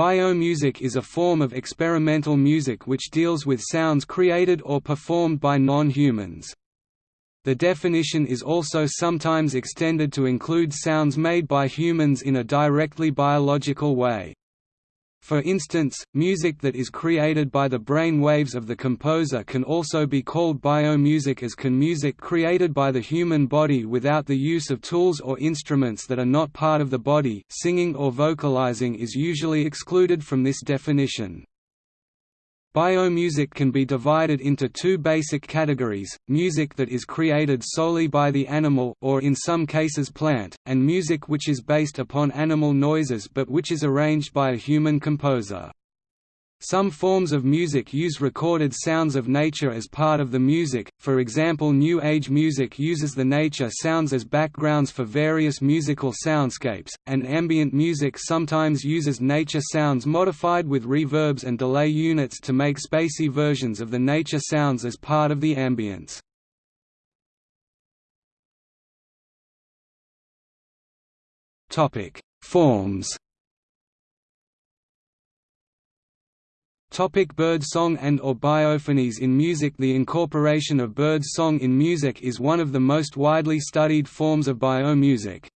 Biomusic is a form of experimental music which deals with sounds created or performed by non-humans. The definition is also sometimes extended to include sounds made by humans in a directly biological way. For instance, music that is created by the brain waves of the composer can also be called biomusic as can music created by the human body without the use of tools or instruments that are not part of the body singing or vocalizing is usually excluded from this definition. Biomusic can be divided into two basic categories, music that is created solely by the animal or in some cases plant, and music which is based upon animal noises but which is arranged by a human composer. Some forms of music use recorded sounds of nature as part of the music, for example New Age music uses the nature sounds as backgrounds for various musical soundscapes, and ambient music sometimes uses nature sounds modified with reverbs and delay units to make spacey versions of the nature sounds as part of the ambience. Forms Topic bird song and or biophonies in music The incorporation of bird song in music is one of the most widely studied forms of biomusic.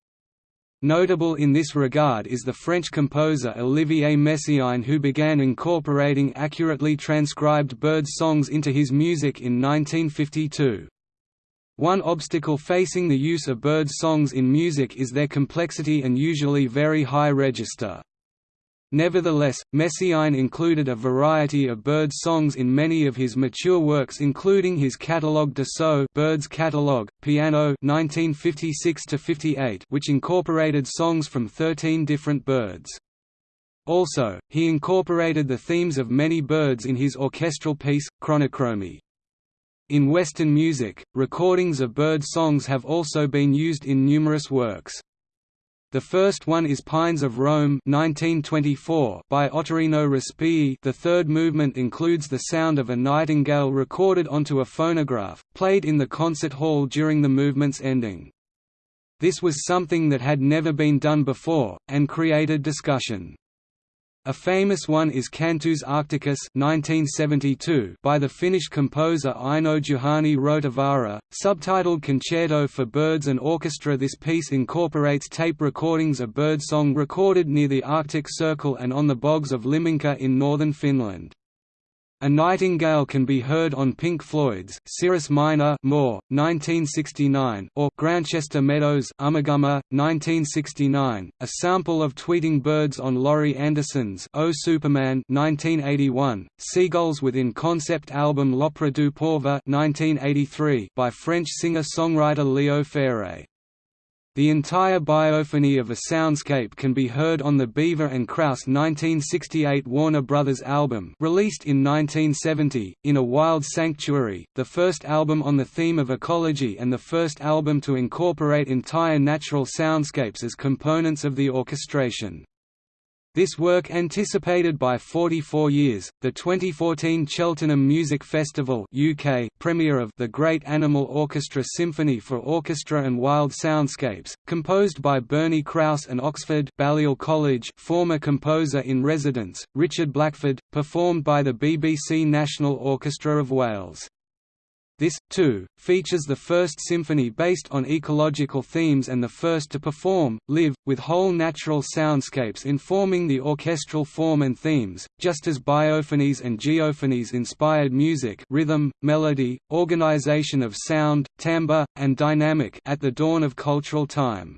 Notable in this regard is the French composer Olivier Messiaen who began incorporating accurately transcribed bird songs into his music in 1952. One obstacle facing the use of bird songs in music is their complexity and usually very high register. Nevertheless, Messiaen included a variety of bird songs in many of his mature works including his Catalogue d'oiseaux Birds Catalogue, Piano 1956 which incorporated songs from 13 different birds. Also, he incorporated the themes of many birds in his orchestral piece, Chronochromie. In Western music, recordings of bird songs have also been used in numerous works. The first one is Pines of Rome 1924 by Ottorino Respighi the third movement includes the sound of a nightingale recorded onto a phonograph, played in the concert hall during the movement's ending. This was something that had never been done before, and created discussion. A famous one is Cantus Arcticus 1972 by the Finnish composer Eino Juhani Rautavaara, subtitled Concerto for Birds and Orchestra This piece incorporates tape recordings of birdsong recorded near the Arctic Circle and on the bogs of Liminka in northern Finland. A Nightingale can be heard on Pink Floyd's Cirrus Minor More, 1969 or Grantchester Meadows Ummagumma, 1969, a sample of Tweeting Birds on Laurie Anderson's Oh Superman 1981, Seagulls within concept album L'Opera du Pauvre 1983 by French singer-songwriter Léo Ferré. The entire biophony of a soundscape can be heard on the Beaver and Krause 1968 Warner Brothers album released in 1970, In a Wild Sanctuary, the first album on the theme of ecology and the first album to incorporate entire natural soundscapes as components of the orchestration. This work anticipated by 44 years, the 2014 Cheltenham Music Festival UK premiere of The Great Animal Orchestra Symphony for Orchestra and Wild Soundscapes, composed by Bernie Krause and Oxford Balliol College former composer-in-residence, Richard Blackford, performed by the BBC National Orchestra of Wales. This, too, features the first symphony based on ecological themes and the first to perform, live, with whole natural soundscapes informing the orchestral form and themes, just as biophonies and geophonies inspired music rhythm, melody, organization of sound, timbre, and dynamic at the dawn of cultural time.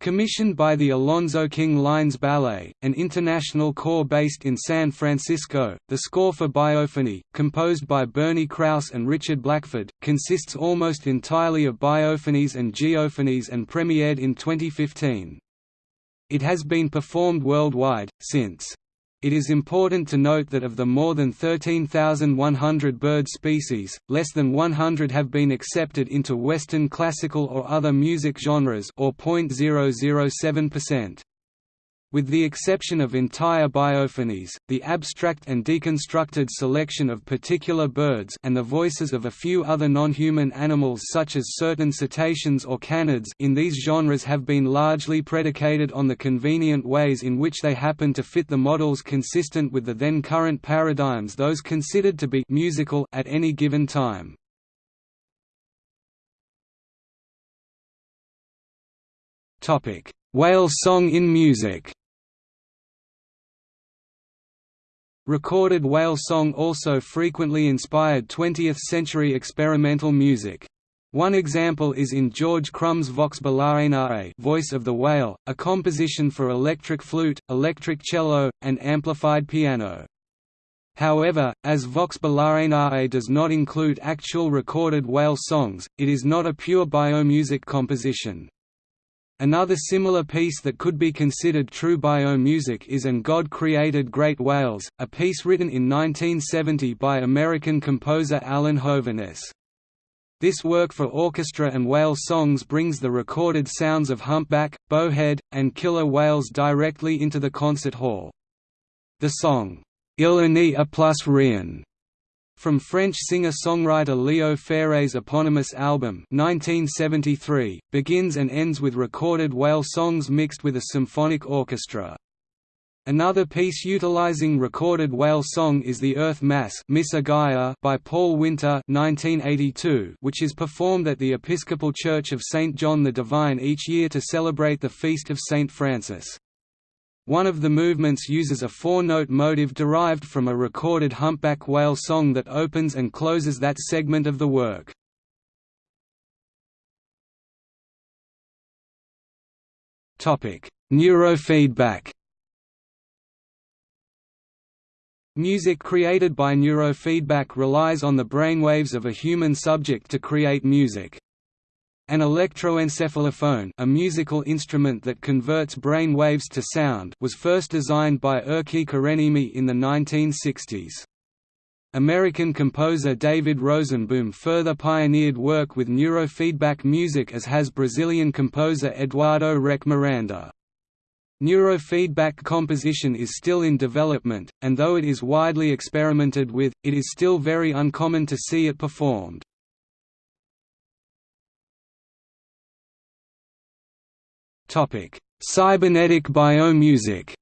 Commissioned by the Alonzo King Lines Ballet, an international corps based in San Francisco, the score for Biophony, composed by Bernie Krause and Richard Blackford, consists almost entirely of biophonies and geophonies and premiered in 2015. It has been performed worldwide, since it is important to note that of the more than 13,100 bird species, less than 100 have been accepted into Western classical or other music genres or 0.007%. With the exception of entire biophonies, the abstract and deconstructed selection of particular birds and the voices of a few other non-human animals such as certain cetaceans or canids in these genres have been largely predicated on the convenient ways in which they happen to fit the models consistent with the then current paradigms those considered to be musical at any given time. Whale song in music Recorded whale song also frequently inspired 20th-century experimental music. One example is in George Crumb's Vox Balaenae Voice of the Whale, a composition for electric flute, electric cello, and amplified piano. However, as Vox Balaenae does not include actual recorded whale songs, it is not a pure biomusic composition. Another similar piece that could be considered true biomusic is And God Created Great Whales, a piece written in 1970 by American composer Alan Hovhaness. This work for orchestra and whale songs brings the recorded sounds of humpback, bowhead, and killer whales directly into the concert hall. The song, Il a plus rien from French singer-songwriter Léo Ferré's eponymous album 1973, begins and ends with recorded whale songs mixed with a symphonic orchestra. Another piece utilizing recorded whale song is The Earth Mass by Paul Winter 1982, which is performed at the Episcopal Church of St. John the Divine each year to celebrate the feast of St. Francis. One of the movements uses a four-note motive derived from a recorded humpback whale song that opens and closes that segment of the work. Neurofeedback Music created by neurofeedback relies on the brainwaves of a human subject to create music. An electroencephalophone a musical instrument that converts brain waves to sound was first designed by Erkki Kurenniemi in the 1960s. American composer David Rosenboom further pioneered work with neurofeedback music as has Brazilian composer Eduardo Reck Miranda. Neurofeedback composition is still in development, and though it is widely experimented with, it is still very uncommon to see it performed. Topic: Cybernetic biomusic.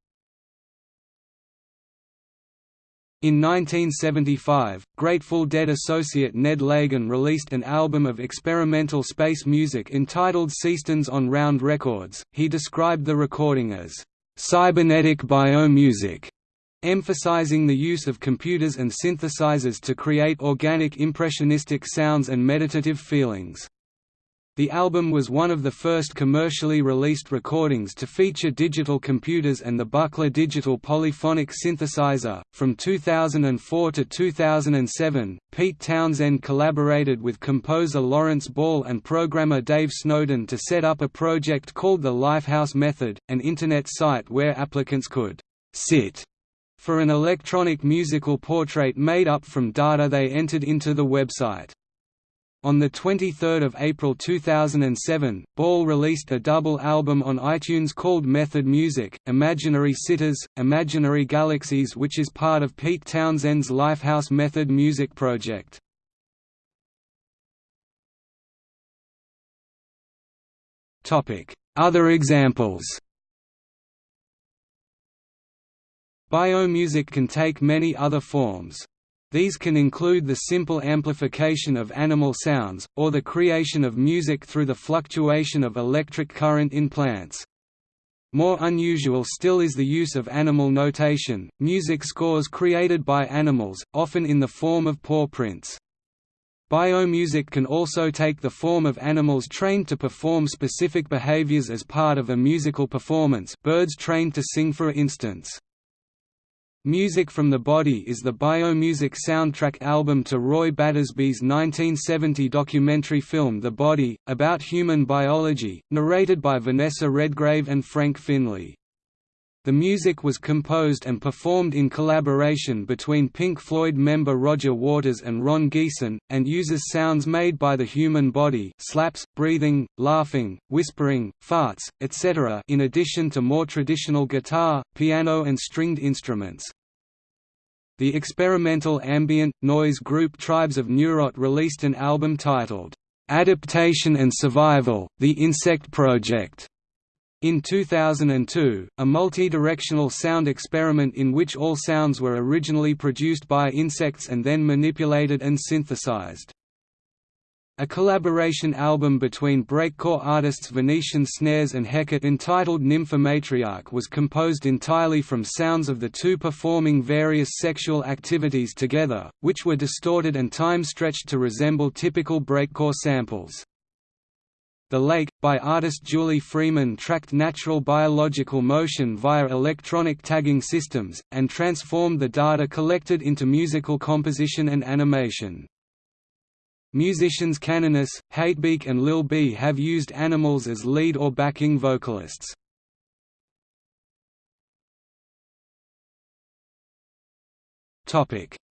In 1975, Grateful Dead associate Ned Lagin released an album of experimental space music entitled Seasons on Round Records. He described the recording as cybernetic biomusic, emphasizing the use of computers and synthesizers to create organic impressionistic sounds and meditative feelings. The album was one of the first commercially released recordings to feature digital computers and the Buchla digital polyphonic synthesizer. From 2004 to 2007, Pete Townshend collaborated with composer Lawrence Ball and programmer Dave Snowden to set up a project called the Lifehouse Method, an internet site where applicants could sit for an electronic musical portrait made up from data they entered into the website. On 23 April 2007, Ball released a double album on iTunes called Method Music, Imaginary Sitters, Imaginary Galaxies which is part of Pete Townshend's Lifehouse Method Music project. Other examples Biomusic can take many other forms. These can include the simple amplification of animal sounds, or the creation of music through the fluctuation of electric current in plants. More unusual still is the use of animal notation, music scores created by animals, often in the form of paw prints. Biomusic can also take the form of animals trained to perform specific behaviors as part of a musical performance birds trained to sing for instance. Music from the Body is the biomusic soundtrack album to Roy Battersby's 1970 documentary film The Body, about human biology, narrated by Vanessa Redgrave and Frank Finlay. The music was composed and performed in collaboration between Pink Floyd member Roger Waters and Ron Geesin, and uses sounds made by the human body slaps, breathing, laughing, whispering, farts, etc. in addition to more traditional guitar, piano and stringed instruments. The experimental ambient, noise group Tribes of Neurot released an album titled, "'Adaptation and Survival – The Insect Project' In 2002, a multi-directional sound experiment in which all sounds were originally produced by insects and then manipulated and synthesized. A collaboration album between breakcore artists Venetian Snares and Hecate entitled Nymphomatriarch was composed entirely from sounds of the two performing various sexual activities together, which were distorted and time-stretched to resemble typical breakcore samples. The Lake, by artist Julie Freeman tracked natural biological motion via electronic tagging systems, and transformed the data collected into musical composition and animation. Musicians Caninus, Hatebeak and Lil B have used animals as lead or backing vocalists.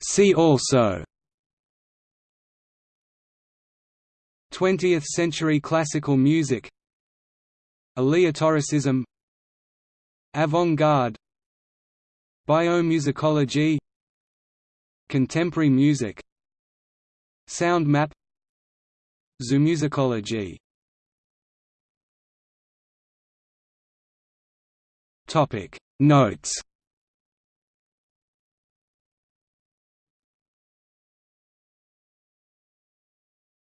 See also 20th-century classical music Aleatoricism Avant-garde Biomusicology Contemporary music Sound map Zoomusicology Topic Notes.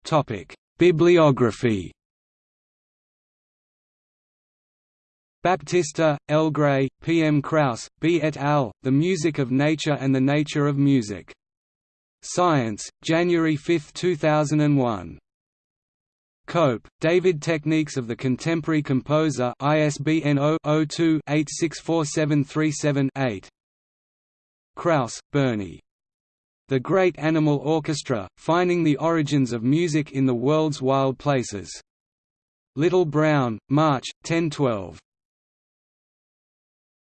Topic Bibliography Baptista, L. Gray, P. M. Krause, B. et al., The Music of Nature and the Nature of Music. Science, January 5, 2001. Cope, David Techniques of the Contemporary Composer ISBN 0-02-864737-8 Krause, Bernie. The Great Animal Orchestra, Finding the Origins of Music in the World's Wild Places. Little Brown, March, 1012.